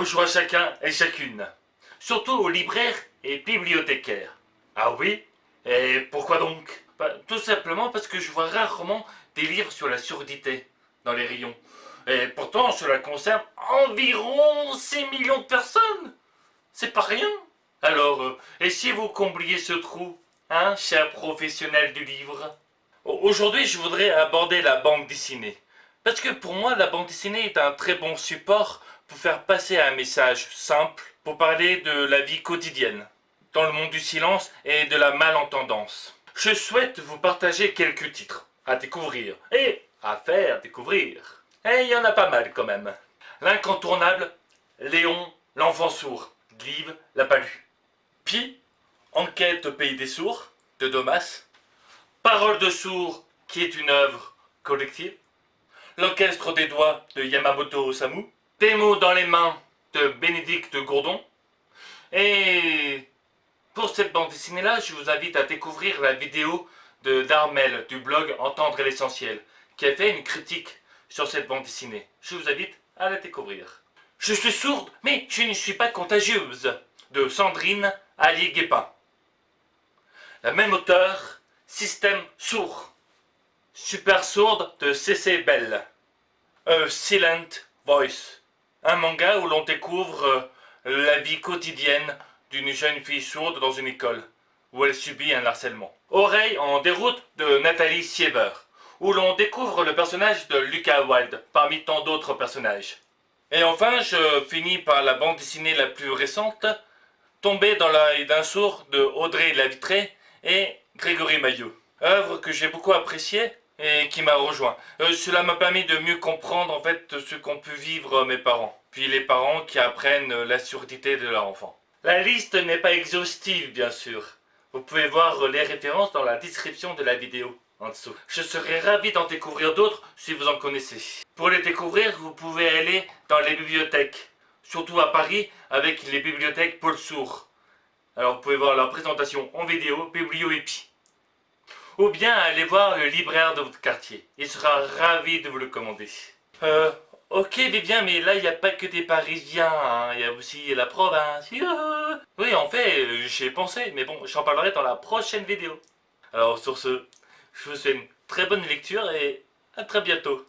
Bonjour à chacun et chacune. Surtout aux libraires et bibliothécaires. Ah oui? Et pourquoi donc? Bah, Tout simplement parce que je vois rarement des livres sur la surdité dans les rayons. Et pourtant, cela concerne environ 6 millions de personnes. C'est pas rien. Alors, euh, et si vous combliez ce trou, hein, cher professionnel du livre? Aujourd'hui, je voudrais aborder la bande dessinée. Parce que pour moi, la bande dessinée est un très bon support pour faire passer un message simple, pour parler de la vie quotidienne, dans le monde du silence et de la malentendance. Je souhaite vous partager quelques titres à découvrir et à faire découvrir. Et il y en a pas mal quand même. L'incontournable, Léon, l'enfant sourd, Glive l'a pas lu. Puis, Enquête au pays des sourds, de Domas, Parole de sourd, qui est une œuvre collective, L'orchestre des doigts de Yamamoto Osamu, Des mots dans les mains de Bénédicte Gourdon, et pour cette bande dessinée là, je vous invite à découvrir la vidéo de Darmel du blog Entendre l'essentiel, qui a fait une critique sur cette bande dessinée. Je vous invite à la découvrir. Je suis sourde, mais je ne suis pas contagieuse, de Sandrine Allier-Guépin. La même auteur, Système sourd. Super sourde de C.C. Bell. A Silent Voice. Un manga où l'on découvre euh, la vie quotidienne d'une jeune fille sourde dans une école, où elle subit un harcèlement. Oreille en déroute de Nathalie Sieber, où l'on découvre le personnage de Lucas Wilde, parmi tant d'autres personnages. Et enfin, je finis par la bande dessinée la plus récente, Tombé dans l'œil d'un sourd de Audrey Lavitré et Grégory Maillot. Œuvre que j'ai beaucoup appréciée et qui m'a rejoint. Euh, cela m'a permis de mieux comprendre en fait ce qu'ont pu vivre mes parents, puis les parents qui apprennent la surdité de leur enfant. La liste n'est pas exhaustive bien sûr. Vous pouvez voir les références dans la description de la vidéo en dessous. Je serais ravi d'en découvrir d'autres si vous en connaissez. Pour les découvrir, vous pouvez aller dans les bibliothèques surtout à Paris, avec les bibliothèques Paul Sourd. Alors vous pouvez voir leur présentation en vidéo, Biblioépi. Ou bien aller voir le libraire de votre quartier. Il sera ravi de vous le commander. Euh, ok Vivien, mais là il n'y a pas que des Parisiens, hein. il y a aussi la province. Oui, en fait, j'ai pensé, mais bon, j'en parlerai dans la prochaine vidéo. Alors sur ce, je vous souhaite une très bonne lecture et à très bientôt.